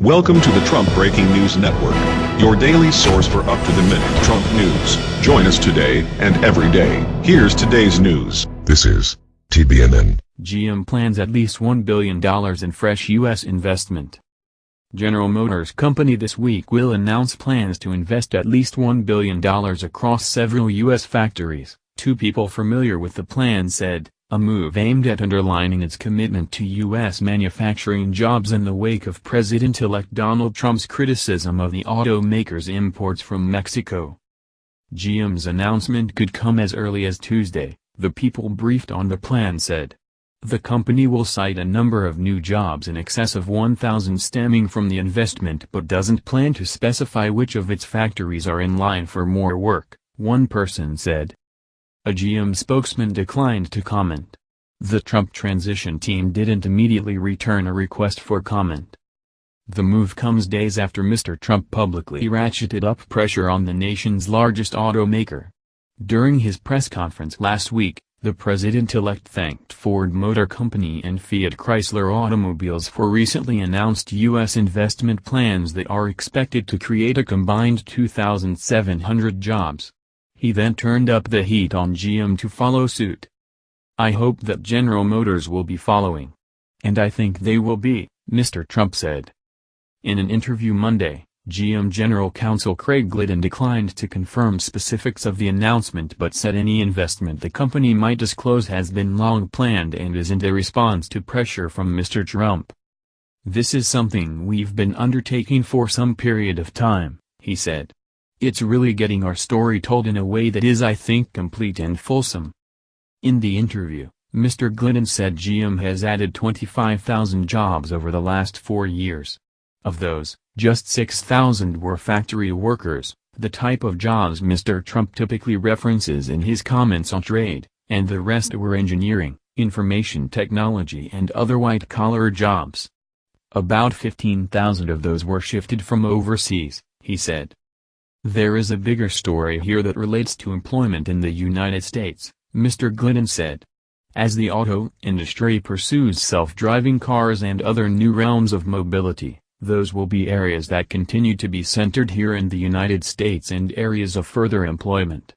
Welcome to the Trump Breaking News Network, your daily source for up-to-the-minute Trump news. Join us today and every day. Here's today's news. This is TBNN. GM plans at least $1 billion in fresh U.S. investment. General Motors Company this week will announce plans to invest at least $1 billion across several U.S. factories, two people familiar with the plan said a move aimed at underlining its commitment to U.S. manufacturing jobs in the wake of President-elect Donald Trump's criticism of the automaker's imports from Mexico. GM's announcement could come as early as Tuesday, the people briefed on the plan said. The company will cite a number of new jobs in excess of 1,000 stemming from the investment but doesn't plan to specify which of its factories are in line for more work, one person said. A GM spokesman declined to comment. The Trump transition team didn't immediately return a request for comment. The move comes days after Mr. Trump publicly ratcheted up pressure on the nation's largest automaker. During his press conference last week, the president-elect thanked Ford Motor Company and Fiat Chrysler Automobiles for recently announced U.S. investment plans that are expected to create a combined 2,700 jobs. He then turned up the heat on GM to follow suit. I hope that General Motors will be following. And I think they will be, Mr. Trump said. In an interview Monday, GM General Counsel Craig Glidden declined to confirm specifics of the announcement but said any investment the company might disclose has been long planned and isn't a response to pressure from Mr. Trump. This is something we've been undertaking for some period of time, he said. It's really getting our story told in a way that is I think complete and fulsome. In the interview, Mr. Glidden said GM has added 25,000 jobs over the last four years. Of those, just 6,000 were factory workers, the type of jobs Mr. Trump typically references in his comments on trade, and the rest were engineering, information technology and other white-collar jobs. About 15,000 of those were shifted from overseas, he said. There is a bigger story here that relates to employment in the United States, Mr. Glidden said. As the auto industry pursues self-driving cars and other new realms of mobility, those will be areas that continue to be centered here in the United States and areas of further employment.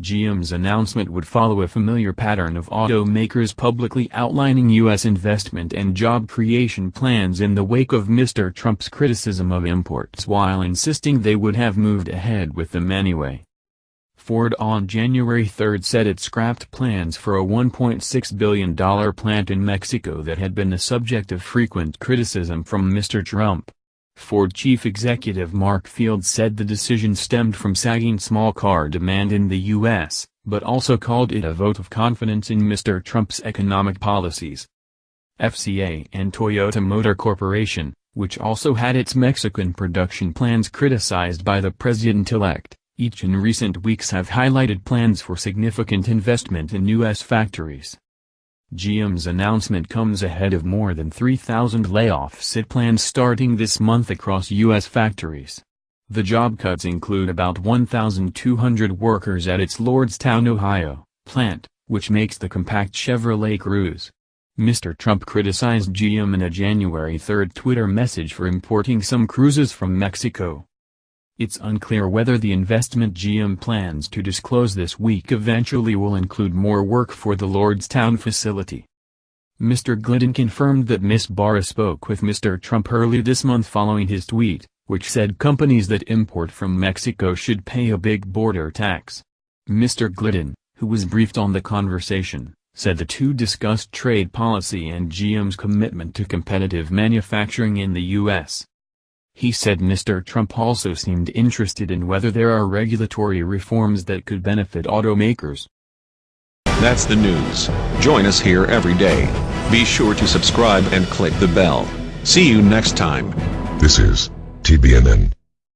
GM's announcement would follow a familiar pattern of automakers publicly outlining U.S. investment and job creation plans in the wake of Mr. Trump's criticism of imports while insisting they would have moved ahead with them anyway. Ford on January 3 said it scrapped plans for a $1.6 billion plant in Mexico that had been the subject of frequent criticism from Mr. Trump. Ford chief executive Mark Fields said the decision stemmed from sagging small car demand in the U.S., but also called it a vote of confidence in Mr. Trump's economic policies. FCA and Toyota Motor Corporation, which also had its Mexican production plans criticized by the president-elect, each in recent weeks have highlighted plans for significant investment in U.S. factories. GM's announcement comes ahead of more than 3,000 layoffs it plans starting this month across U.S. factories. The job cuts include about 1,200 workers at its Lordstown, Ohio, plant, which makes the compact Chevrolet Cruze. Mr. Trump criticized GM in a January 3 Twitter message for importing some Cruzes from Mexico. It's unclear whether the investment GM plans to disclose this week eventually will include more work for the Lordstown facility. Mr. Glidden confirmed that Ms. Barra spoke with Mr. Trump early this month following his tweet, which said companies that import from Mexico should pay a big border tax. Mr. Glidden, who was briefed on the conversation, said the two discussed trade policy and GM's commitment to competitive manufacturing in the U.S. He said Mr. Trump also seemed interested in whether there are regulatory reforms that could benefit automakers. That's the news. Join us here every day. Be sure to subscribe and click the bell. See you next time. This is TBNN.